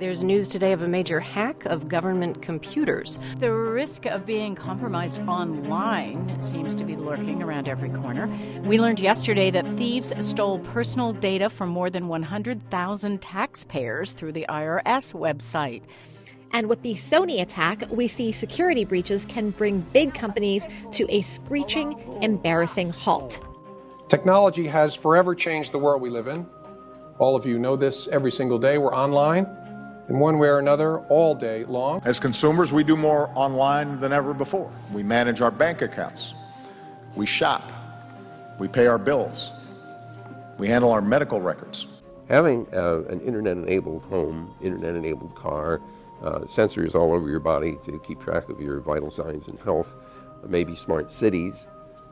There's news today of a major hack of government computers. The risk of being compromised online seems to be lurking around every corner. We learned yesterday that thieves stole personal data from more than 100,000 taxpayers through the IRS website. And with the Sony attack, we see security breaches can bring big companies to a screeching, embarrassing halt. Technology has forever changed the world we live in. All of you know this every single day. We're online in one way or another all day long. As consumers, we do more online than ever before. We manage our bank accounts, we shop, we pay our bills, we handle our medical records. Having uh, an internet-enabled home, internet-enabled car, uh, sensors all over your body to keep track of your vital signs and health, maybe smart cities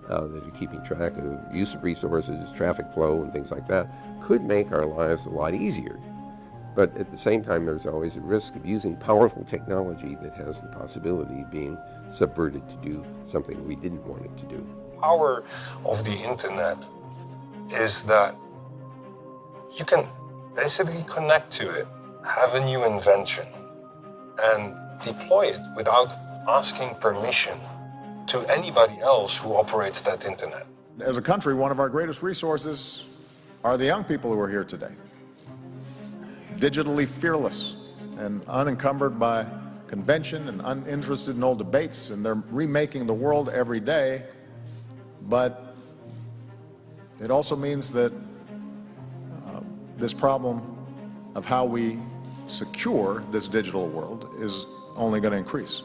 uh, that are keeping track of use of resources, traffic flow, and things like that, could make our lives a lot easier. But at the same time, there's always a risk of using powerful technology that has the possibility of being subverted to do something we didn't want it to do. Power of the internet is that you can basically connect to it, have a new invention, and deploy it without asking permission to anybody else who operates that internet. As a country, one of our greatest resources are the young people who are here today digitally fearless and unencumbered by convention and uninterested in old debates, and they're remaking the world every day. But it also means that uh, this problem of how we secure this digital world is only going to increase.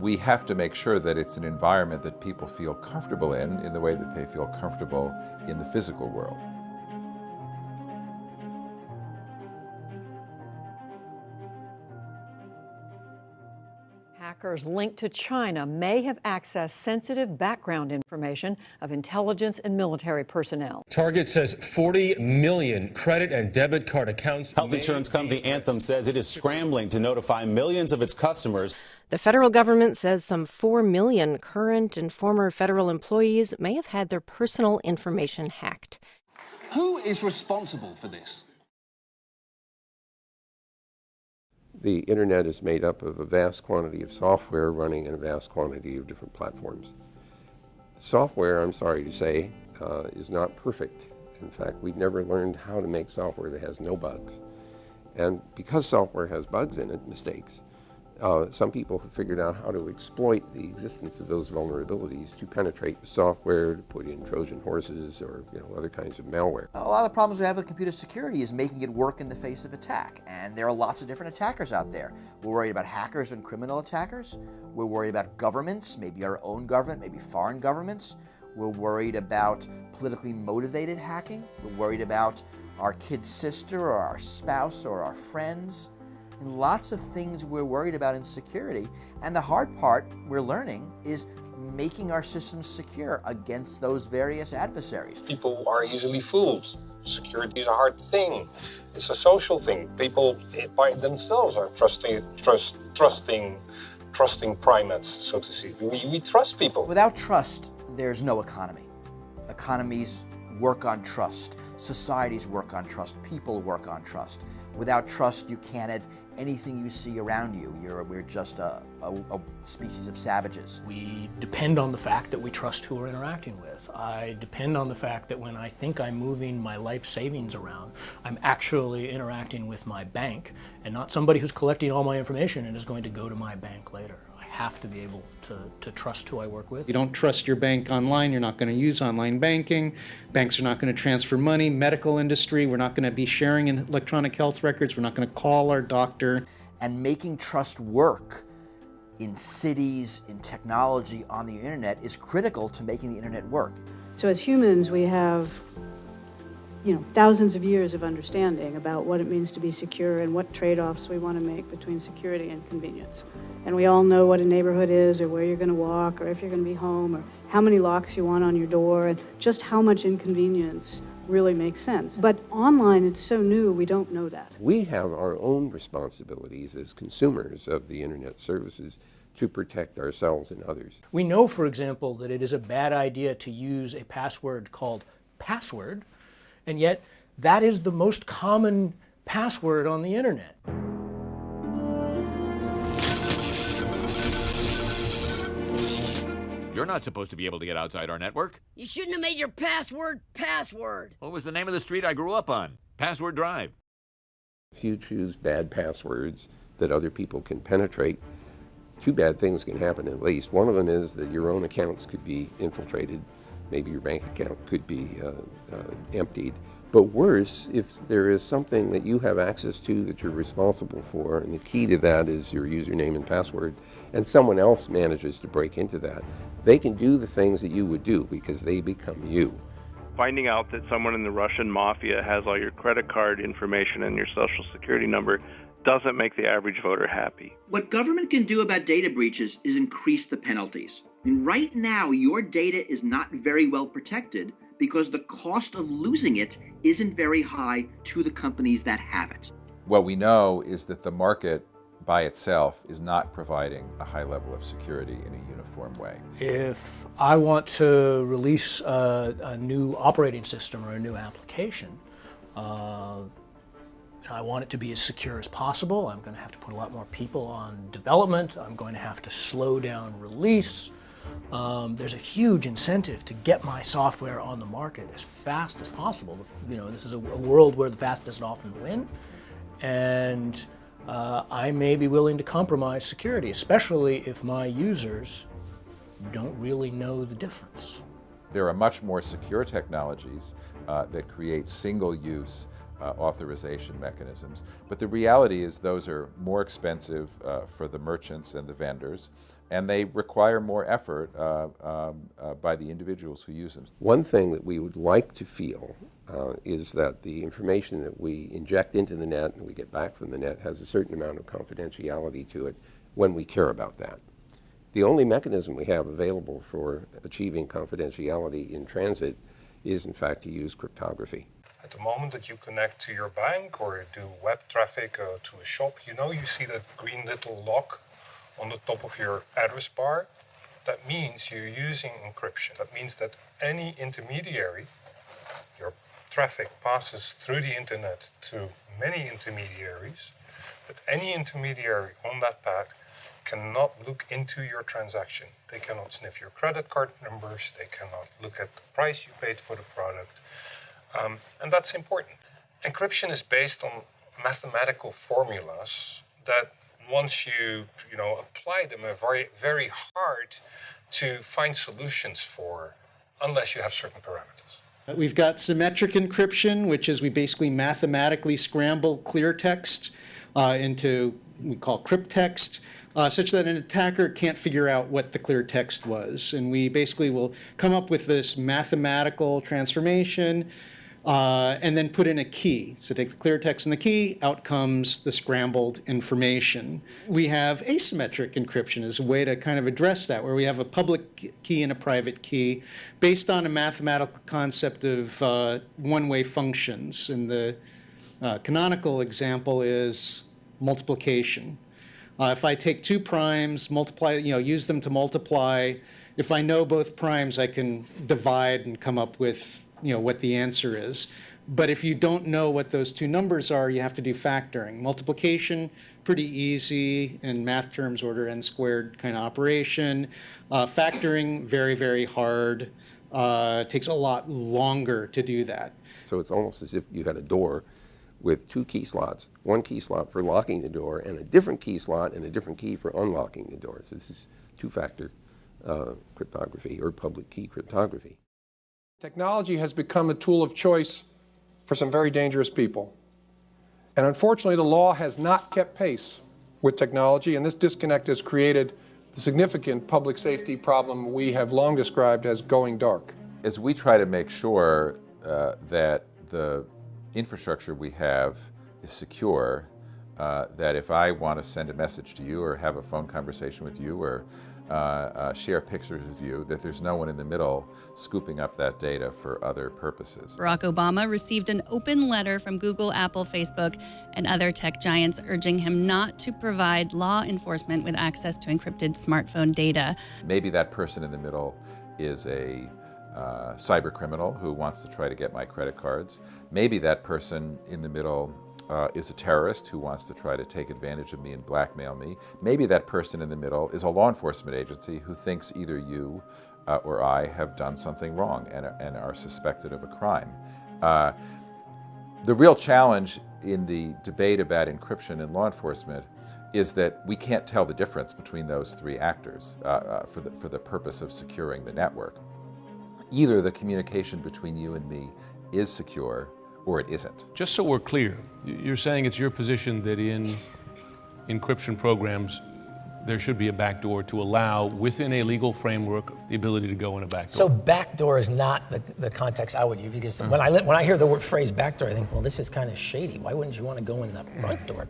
We have to make sure that it's an environment that people feel comfortable in, in the way that they feel comfortable in the physical world. Hackers linked to China may have accessed sensitive background information of intelligence and military personnel. Target says 40 million credit and debit card accounts. Health insurance company Anthem says it is scrambling to notify millions of its customers. The federal government says some 4 million current and former federal employees may have had their personal information hacked. Who is responsible for this? The internet is made up of a vast quantity of software running in a vast quantity of different platforms. Software, I'm sorry to say, uh, is not perfect. In fact, we've never learned how to make software that has no bugs. And because software has bugs in it, mistakes, uh, some people have figured out how to exploit the existence of those vulnerabilities to penetrate the software, to put in Trojan horses or you know, other kinds of malware. A lot of the problems we have with computer security is making it work in the face of attack. And there are lots of different attackers out there. We're worried about hackers and criminal attackers. We're worried about governments, maybe our own government, maybe foreign governments. We're worried about politically motivated hacking. We're worried about our kid's sister or our spouse or our friends and lots of things we're worried about in security. And the hard part we're learning is making our systems secure against those various adversaries. People are easily fooled. Security is a hard thing. It's a social thing. People by themselves are trusting, trust, trusting, trusting primates, so to speak. We, we trust people. Without trust, there's no economy. Economies work on trust. Societies work on trust. People work on trust. Without trust, you can't have anything you see around you. You're, we're just a, a, a, species of savages. We depend on the fact that we trust who we're interacting with. I depend on the fact that when I think I'm moving my life savings around, I'm actually interacting with my bank and not somebody who's collecting all my information and is going to go to my bank later have to be able to, to trust who I work with. You don't trust your bank online, you're not going to use online banking, banks are not going to transfer money, medical industry, we're not going to be sharing in electronic health records, we're not going to call our doctor. And making trust work in cities, in technology, on the internet is critical to making the internet work. So as humans, we have you know, thousands of years of understanding about what it means to be secure and what trade-offs we want to make between security and convenience. And we all know what a neighborhood is or where you're going to walk or if you're going to be home or how many locks you want on your door and just how much inconvenience really makes sense. But online, it's so new, we don't know that. We have our own responsibilities as consumers of the internet services to protect ourselves and others. We know, for example, that it is a bad idea to use a password called password and yet, that is the most common password on the internet. You're not supposed to be able to get outside our network. You shouldn't have made your password password. What was the name of the street I grew up on? Password Drive. If you choose bad passwords that other people can penetrate, two bad things can happen at least. One of them is that your own accounts could be infiltrated Maybe your bank account could be uh, uh, emptied. But worse, if there is something that you have access to that you're responsible for, and the key to that is your username and password, and someone else manages to break into that, they can do the things that you would do because they become you. Finding out that someone in the Russian mafia has all your credit card information and your social security number doesn't make the average voter happy. What government can do about data breaches is increase the penalties. I mean, right now, your data is not very well protected because the cost of losing it isn't very high to the companies that have it. What we know is that the market by itself is not providing a high level of security in a uniform way. If I want to release a, a new operating system or a new application, uh, I want it to be as secure as possible. I'm going to have to put a lot more people on development. I'm going to have to slow down release. Um, there's a huge incentive to get my software on the market as fast as possible. You know, this is a, a world where the fastest often win, and uh, I may be willing to compromise security, especially if my users don't really know the difference. There are much more secure technologies uh, that create single-use uh, authorization mechanisms. But the reality is those are more expensive uh, for the merchants and the vendors, and they require more effort uh, um, uh, by the individuals who use them. One thing that we would like to feel uh, is that the information that we inject into the net and we get back from the net has a certain amount of confidentiality to it when we care about that. The only mechanism we have available for achieving confidentiality in transit is in fact to use cryptography. At the moment that you connect to your bank or do web traffic uh, to a shop, you know you see that green little lock on the top of your address bar. That means you're using encryption. That means that any intermediary, your traffic passes through the internet to many intermediaries, but any intermediary on that path cannot look into your transaction. They cannot sniff your credit card numbers, they cannot look at the price you paid for the product. Um, and that's important. Encryption is based on mathematical formulas that once you, you know, apply them are very, very hard to find solutions for unless you have certain parameters. We've got symmetric encryption, which is we basically mathematically scramble clear text uh, into we call crypttext, uh, such that an attacker can't figure out what the clear text was. And we basically will come up with this mathematical transformation uh, and then put in a key. So take the clear text and the key, out comes the scrambled information. We have asymmetric encryption as a way to kind of address that, where we have a public key and a private key based on a mathematical concept of uh, one-way functions. And the uh, canonical example is multiplication. Uh, if I take two primes, multiply, you know, use them to multiply, if I know both primes, I can divide and come up with you know, what the answer is. But if you don't know what those two numbers are, you have to do factoring. Multiplication, pretty easy in math terms, order n squared kind of operation. Uh, factoring, very, very hard. Uh, takes a lot longer to do that. So it's almost as if you had a door with two key slots, one key slot for locking the door and a different key slot and a different key for unlocking the door. So this is two-factor uh, cryptography or public key cryptography. Technology has become a tool of choice for some very dangerous people. And unfortunately, the law has not kept pace with technology, and this disconnect has created the significant public safety problem we have long described as going dark. As we try to make sure uh, that the infrastructure we have is secure, uh, that if I want to send a message to you or have a phone conversation with you or uh, uh, share pictures with you, that there's no one in the middle scooping up that data for other purposes. Barack Obama received an open letter from Google, Apple, Facebook, and other tech giants urging him not to provide law enforcement with access to encrypted smartphone data. Maybe that person in the middle is a uh, cyber criminal who wants to try to get my credit cards. Maybe that person in the middle uh, is a terrorist who wants to try to take advantage of me and blackmail me. Maybe that person in the middle is a law enforcement agency who thinks either you uh, or I have done something wrong and, and are suspected of a crime. Uh, the real challenge in the debate about encryption in law enforcement is that we can't tell the difference between those three actors uh, uh, for, the, for the purpose of securing the network. Either the communication between you and me is secure or it isn't. Just so we're clear, you're saying it's your position that in encryption programs, there should be a backdoor to allow, within a legal framework, the ability to go in a backdoor. So backdoor is not the, the context I would use because mm. when I when I hear the word phrase backdoor, I think, well, this is kind of shady. Why wouldn't you want to go in the mm. front door?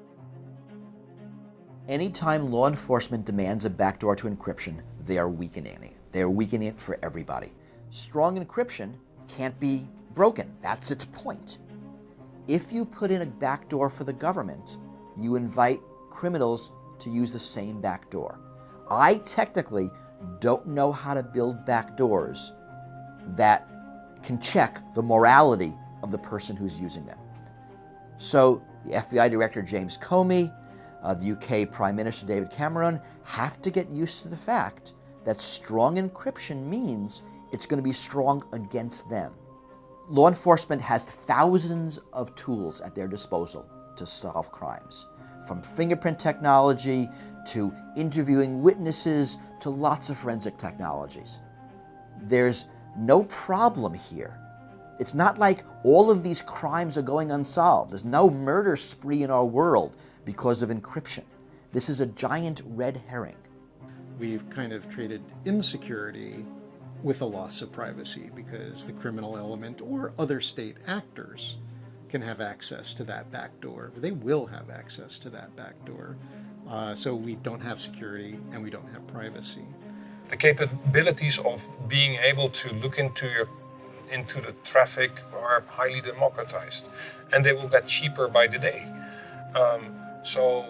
Anytime law enforcement demands a backdoor to encryption, they are weakening it. They are weakening it for everybody. Strong encryption can't be broken. That's its point. If you put in a backdoor for the government, you invite criminals to use the same backdoor. I technically don't know how to build backdoors that can check the morality of the person who's using them. So the FBI Director James Comey, uh, the UK Prime Minister David Cameron have to get used to the fact that strong encryption means it's going to be strong against them. Law enforcement has thousands of tools at their disposal to solve crimes, from fingerprint technology to interviewing witnesses to lots of forensic technologies. There's no problem here. It's not like all of these crimes are going unsolved. There's no murder spree in our world because of encryption. This is a giant red herring. We've kind of traded insecurity with a loss of privacy because the criminal element or other state actors can have access to that backdoor. They will have access to that backdoor. Uh, so we don't have security and we don't have privacy. The capabilities of being able to look into your into the traffic are highly democratized, and they will get cheaper by the day. Um, so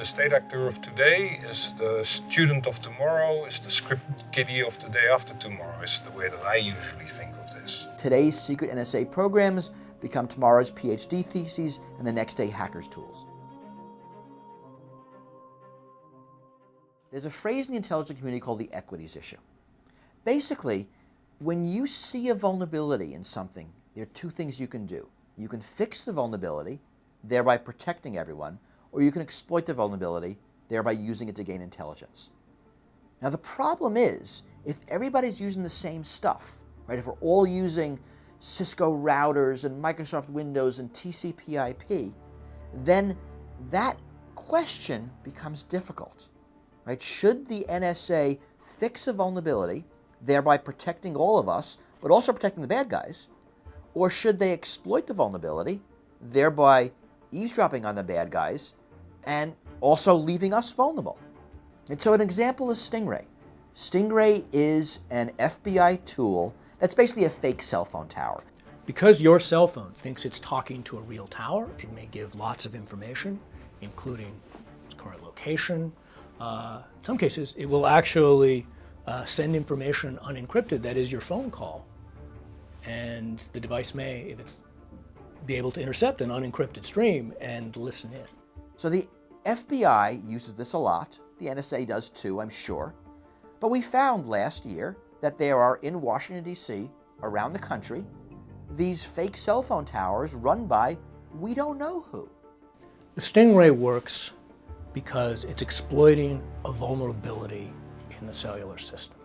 the state actor of today is the student of tomorrow, is the script kiddie of the day after tomorrow, is the way that I usually think of this. Today's secret NSA programs become tomorrow's PhD theses and the next day hackers' tools. There's a phrase in the intelligence community called the equities issue. Basically, when you see a vulnerability in something, there are two things you can do. You can fix the vulnerability, thereby protecting everyone, or you can exploit the vulnerability, thereby using it to gain intelligence. Now the problem is, if everybody's using the same stuff, right, if we're all using Cisco routers and Microsoft Windows and TCP IP, then that question becomes difficult. Right? Should the NSA fix a vulnerability, thereby protecting all of us, but also protecting the bad guys? Or should they exploit the vulnerability, thereby eavesdropping on the bad guys and also leaving us vulnerable. And so an example is Stingray. Stingray is an FBI tool that's basically a fake cell phone tower. Because your cell phone thinks it's talking to a real tower, it may give lots of information, including its current location. Uh, in some cases, it will actually uh, send information unencrypted, that is your phone call. And the device may, if it's be able to intercept an unencrypted stream and listen in. So the FBI uses this a lot. The NSA does too, I'm sure. But we found last year that there are in Washington, D.C., around the country, these fake cell phone towers run by we don't know who. The Stingray works because it's exploiting a vulnerability in the cellular system.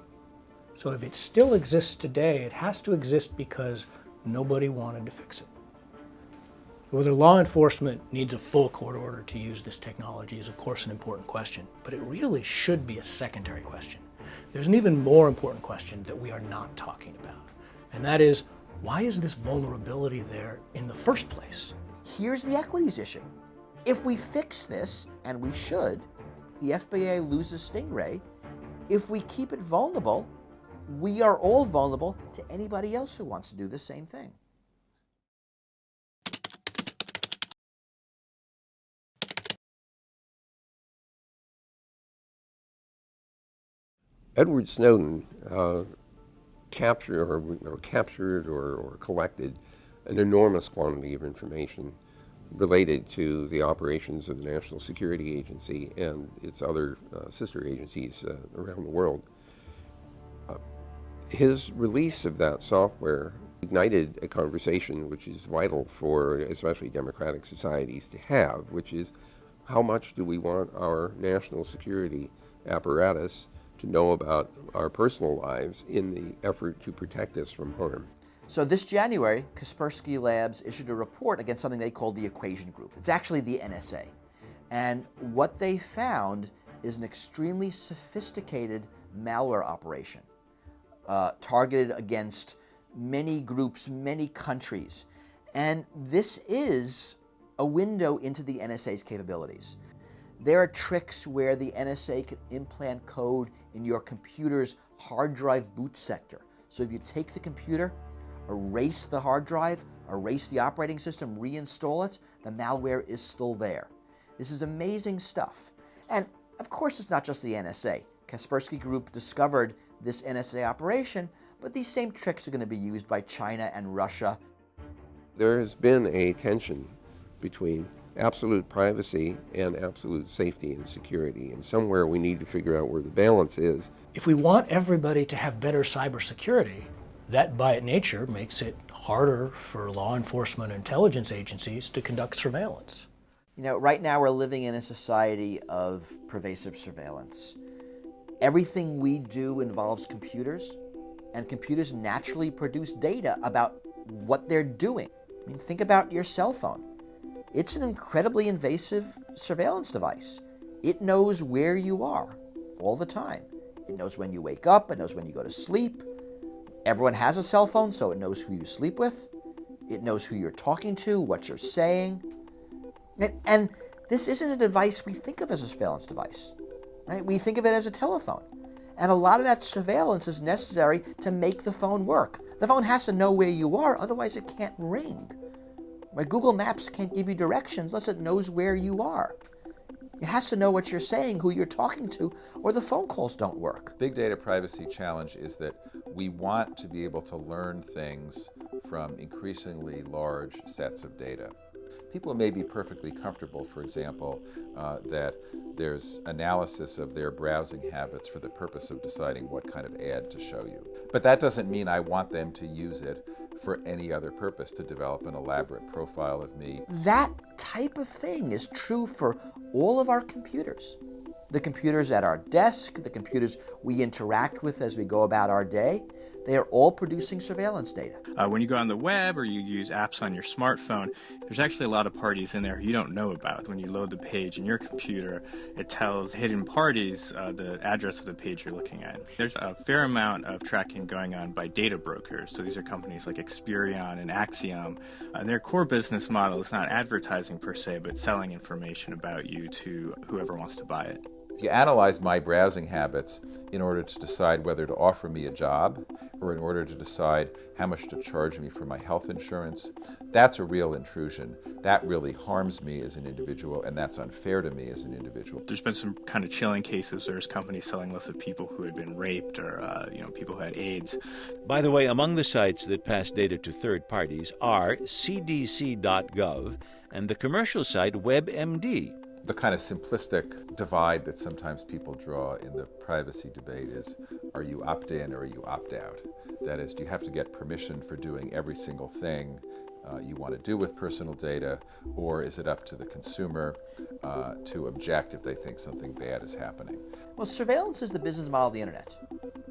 So if it still exists today, it has to exist because nobody wanted to fix it. Whether law enforcement needs a full court order to use this technology is of course an important question, but it really should be a secondary question. There's an even more important question that we are not talking about, and that is, why is this vulnerability there in the first place? Here's the equities issue. If we fix this, and we should, the FBI loses Stingray. If we keep it vulnerable, we are all vulnerable to anybody else who wants to do the same thing. Edward Snowden uh, captured or, or, captured or, or, collected an enormous quantity of information related to the operations of the National Security Agency and its other uh, sister agencies uh, around the world. Uh, his release of that software ignited a conversation which is vital for especially democratic societies to have, which is how much do we want our national security apparatus to know about our personal lives in the effort to protect us from harm. So this January, Kaspersky Labs issued a report against something they called the Equation Group. It's actually the NSA. And what they found is an extremely sophisticated malware operation uh, targeted against many groups, many countries. And this is a window into the NSA's capabilities. There are tricks where the NSA can implant code in your computer's hard drive boot sector. So if you take the computer, erase the hard drive, erase the operating system, reinstall it, the malware is still there. This is amazing stuff. And of course, it's not just the NSA. Kaspersky Group discovered this NSA operation, but these same tricks are going to be used by China and Russia. There has been a tension between absolute privacy and absolute safety and security. And somewhere we need to figure out where the balance is. If we want everybody to have better cybersecurity, that by nature makes it harder for law enforcement and intelligence agencies to conduct surveillance. You know, right now we're living in a society of pervasive surveillance. Everything we do involves computers, and computers naturally produce data about what they're doing. I mean, think about your cell phone. It's an incredibly invasive surveillance device. It knows where you are all the time. It knows when you wake up, it knows when you go to sleep. Everyone has a cell phone, so it knows who you sleep with. It knows who you're talking to, what you're saying. And, and this isn't a device we think of as a surveillance device. Right? We think of it as a telephone. And a lot of that surveillance is necessary to make the phone work. The phone has to know where you are, otherwise it can't ring. Right? Google Maps can't give you directions unless it knows where you are. It has to know what you're saying, who you're talking to, or the phone calls don't work. Big data privacy challenge is that we want to be able to learn things from increasingly large sets of data. People may be perfectly comfortable, for example, uh, that there's analysis of their browsing habits for the purpose of deciding what kind of ad to show you. But that doesn't mean I want them to use it for any other purpose, to develop an elaborate profile of me. That type of thing is true for all of our computers. The computers at our desk, the computers we interact with as we go about our day, they are all producing surveillance data. Uh, when you go on the web or you use apps on your smartphone, there's actually a lot of parties in there you don't know about. When you load the page in your computer, it tells hidden parties uh, the address of the page you're looking at. There's a fair amount of tracking going on by data brokers. So these are companies like Experian and Acxiom. Uh, their core business model is not advertising per se, but selling information about you to whoever wants to buy it. If you analyze my browsing habits in order to decide whether to offer me a job or in order to decide how much to charge me for my health insurance, that's a real intrusion. That really harms me as an individual and that's unfair to me as an individual. There's been some kind of chilling cases. There's companies selling lists of people who had been raped or uh, you know people who had AIDS. By the way, among the sites that pass data to third parties are cdc.gov and the commercial site WebMD the kind of simplistic divide that sometimes people draw in the privacy debate is are you opt in or are you opt out? That is, do you have to get permission for doing every single thing uh, you want to do with personal data, or is it up to the consumer uh, to object if they think something bad is happening? Well, surveillance is the business model of the internet.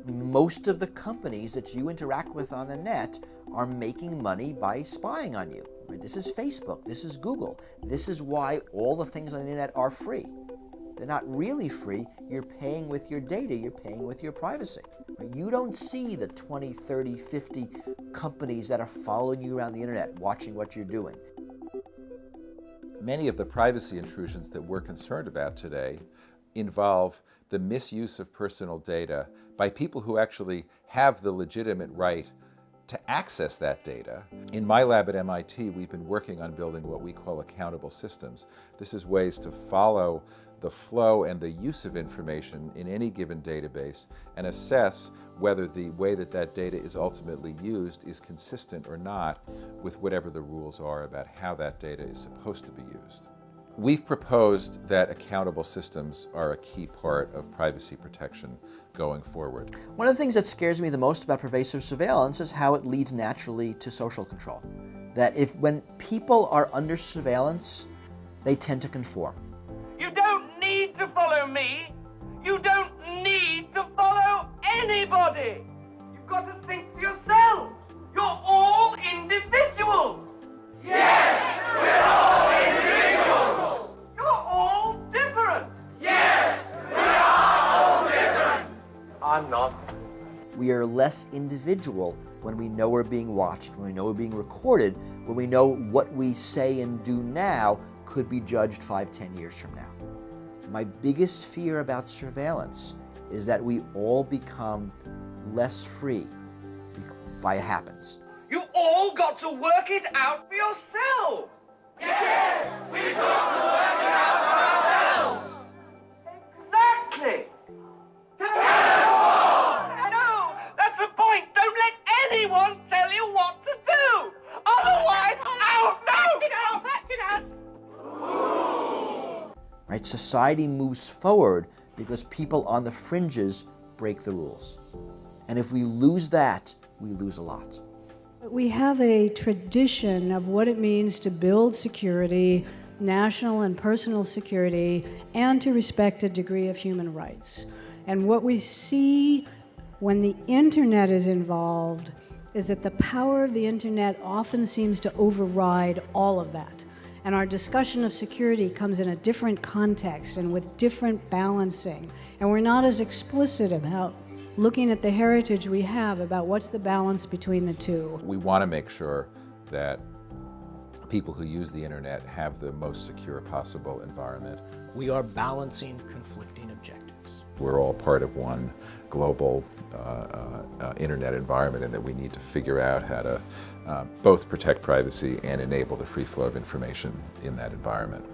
Most of the companies that you interact with on the net are making money by spying on you. This is Facebook, this is Google. This is why all the things on the internet are free. They're not really free. You're paying with your data, you're paying with your privacy. You don't see the 20, 30, 50 companies that are following you around the internet, watching what you're doing. Many of the privacy intrusions that we're concerned about today involve the misuse of personal data by people who actually have the legitimate right to access that data. In my lab at MIT, we've been working on building what we call accountable systems. This is ways to follow the flow and the use of information in any given database and assess whether the way that that data is ultimately used is consistent or not with whatever the rules are about how that data is supposed to be used. We've proposed that accountable systems are a key part of privacy protection going forward. One of the things that scares me the most about pervasive surveillance is how it leads naturally to social control. That if when people are under surveillance, they tend to conform. You don't need to follow me. You don't need to follow anybody. You've got to think for yourself. You're all individuals. Yes, we're all I'm not. We are less individual when we know we're being watched, when we know we're being recorded, when we know what we say and do now could be judged five, ten years from now. My biggest fear about surveillance is that we all become less free by it happens. You all got to work it out for yourself. Yes, we've got to work it out Right? Society moves forward because people on the fringes break the rules. And if we lose that, we lose a lot. We have a tradition of what it means to build security, national and personal security, and to respect a degree of human rights. And what we see when the internet is involved is that the power of the internet often seems to override all of that. And our discussion of security comes in a different context and with different balancing. And we're not as explicit about looking at the heritage we have about what's the balance between the two. We want to make sure that people who use the internet have the most secure possible environment. We are balancing conflicting objectives. We're all part of one global uh, uh, uh, internet environment and that we need to figure out how to uh, both protect privacy and enable the free flow of information in that environment.